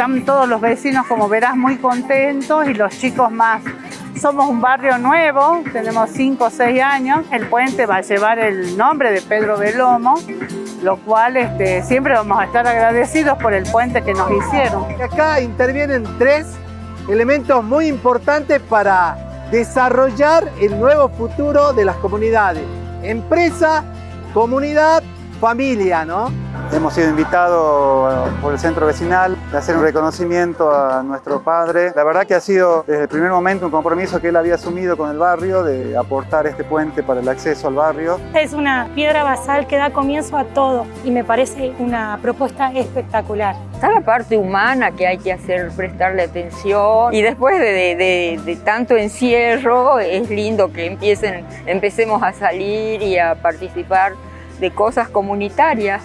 están todos los vecinos, como verás, muy contentos y los chicos más. Somos un barrio nuevo, tenemos 5 o 6 años. El puente va a llevar el nombre de Pedro Belomo, lo cual este, siempre vamos a estar agradecidos por el puente que nos hicieron. Acá intervienen tres elementos muy importantes para desarrollar el nuevo futuro de las comunidades. Empresa, comunidad, familia, ¿no? Hemos sido invitados por el centro vecinal a hacer un reconocimiento a nuestro padre. La verdad que ha sido desde el primer momento un compromiso que él había asumido con el barrio de aportar este puente para el acceso al barrio. Es una piedra basal que da comienzo a todo y me parece una propuesta espectacular. Está la parte humana que hay que hacer, prestarle atención y después de, de, de tanto encierro es lindo que empiecen, empecemos a salir y a participar de cosas comunitarias.